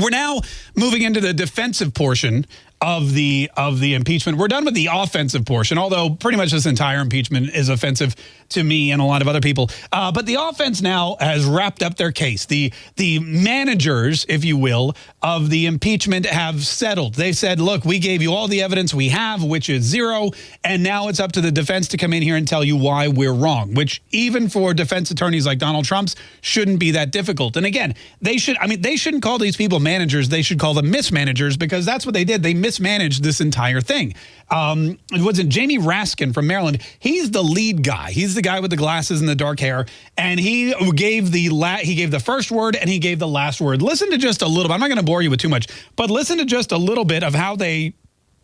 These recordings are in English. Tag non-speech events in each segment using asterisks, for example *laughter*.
We're now moving into the defensive portion of the of the impeachment. We're done with the offensive portion, although pretty much this entire impeachment is offensive to me and a lot of other people. Uh, but the offense now has wrapped up their case. The the managers, if you will, of the impeachment have settled. They said, look, we gave you all the evidence we have, which is zero, and now it's up to the defense to come in here and tell you why we're wrong, which even for defense attorneys like Donald Trump's shouldn't be that difficult. And again, they should, I mean, they shouldn't call these people managers. They should call them mismanagers because that's what they did. They mismanaged this entire thing. Um, it wasn't Jamie Raskin from Maryland. He's the lead guy. He's the guy with the glasses and the dark hair. And he gave the la he gave the first word and he gave the last word. Listen to just a little bit. I'm not going to bore you with too much, but listen to just a little bit of how they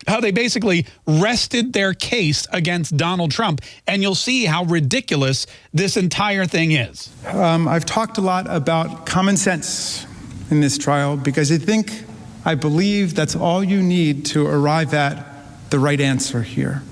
how they basically rested their case against Donald Trump, and you'll see how ridiculous this entire thing is. Um, I've talked a lot about common sense in this trial because I think I believe that's all you need to arrive at the right answer here.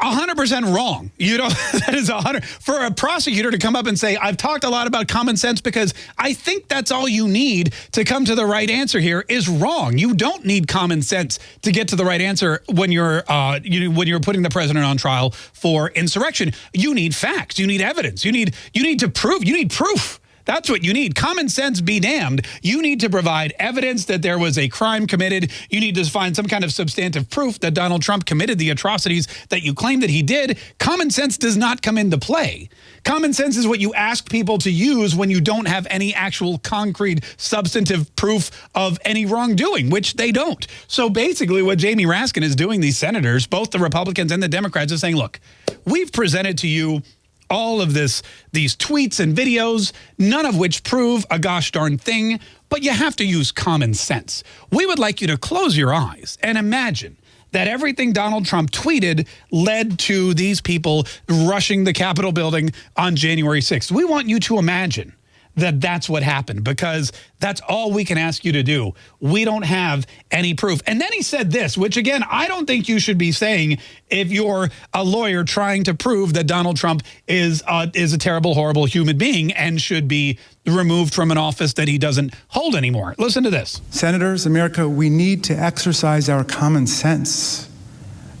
100% wrong. You know, *laughs* that is 100 for a prosecutor to come up and say, I've talked a lot about common sense because I think that's all you need to come to the right answer here is wrong. You don't need common sense to get to the right answer when you're uh, you, when you're putting the president on trial for insurrection. You need facts. You need evidence. You need you need to prove. You need proof. That's what you need. Common sense be damned. You need to provide evidence that there was a crime committed. You need to find some kind of substantive proof that Donald Trump committed the atrocities that you claim that he did. Common sense does not come into play. Common sense is what you ask people to use when you don't have any actual concrete substantive proof of any wrongdoing, which they don't. So basically what Jamie Raskin is doing, these senators, both the Republicans and the Democrats, is saying, look, we've presented to you all of this, these tweets and videos, none of which prove a gosh darn thing, but you have to use common sense. We would like you to close your eyes and imagine that everything Donald Trump tweeted led to these people rushing the Capitol building on January 6th. We want you to imagine that that's what happened because that's all we can ask you to do. We don't have any proof. And then he said this, which again, I don't think you should be saying if you're a lawyer trying to prove that Donald Trump is uh, is a terrible, horrible human being and should be removed from an office that he doesn't hold anymore. Listen to this. Senators, America, we need to exercise our common sense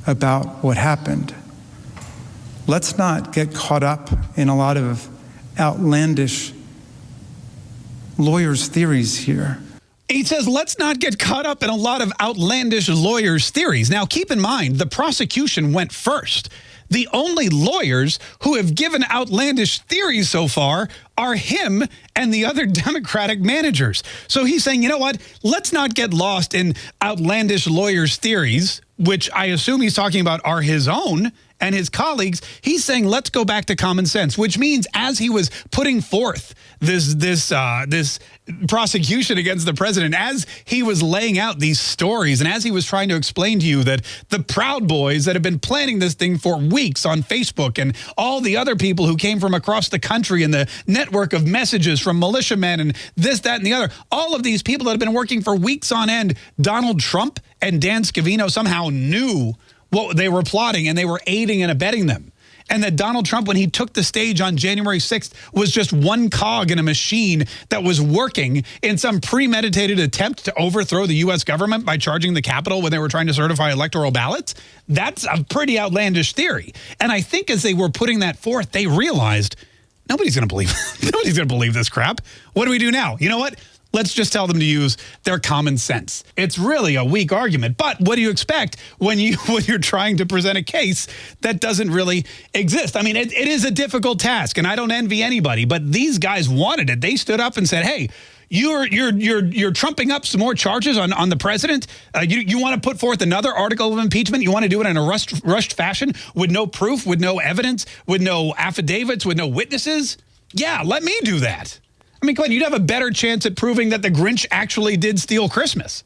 about what happened. Let's not get caught up in a lot of outlandish lawyers' theories here. He says, let's not get caught up in a lot of outlandish lawyers' theories. Now, keep in mind, the prosecution went first. The only lawyers who have given outlandish theories so far are him and the other *laughs* Democratic managers. So he's saying, you know what? Let's not get lost in outlandish lawyers' theories, which I assume he's talking about are his own and his colleagues, he's saying let's go back to common sense, which means as he was putting forth this this uh, this prosecution against the president, as he was laying out these stories, and as he was trying to explain to you that the Proud Boys that have been planning this thing for weeks on Facebook, and all the other people who came from across the country, and the network of messages from militiamen, and this, that, and the other, all of these people that have been working for weeks on end, Donald Trump and Dan Scavino somehow knew what they were plotting and they were aiding and abetting them. And that Donald Trump, when he took the stage on January 6th, was just one cog in a machine that was working in some premeditated attempt to overthrow the U.S. government by charging the Capitol when they were trying to certify electoral ballots. That's a pretty outlandish theory. And I think as they were putting that forth, they realized nobody's going to believe *laughs* nobody's going to believe this crap. What do we do now? You know what? Let's just tell them to use their common sense. It's really a weak argument, but what do you expect when you *laughs* when you're trying to present a case that doesn't really exist? I mean, it, it is a difficult task, and I don't envy anybody, but these guys wanted it. They stood up and said, "Hey, you're you're you're you're trumping up some more charges on on the president. Uh, you you want to put forth another article of impeachment? You want to do it in a rushed rushed fashion with no proof, with no evidence, with no affidavits, with no witnesses? Yeah, let me do that." I mean, on, you'd have a better chance at proving that the Grinch actually did steal Christmas.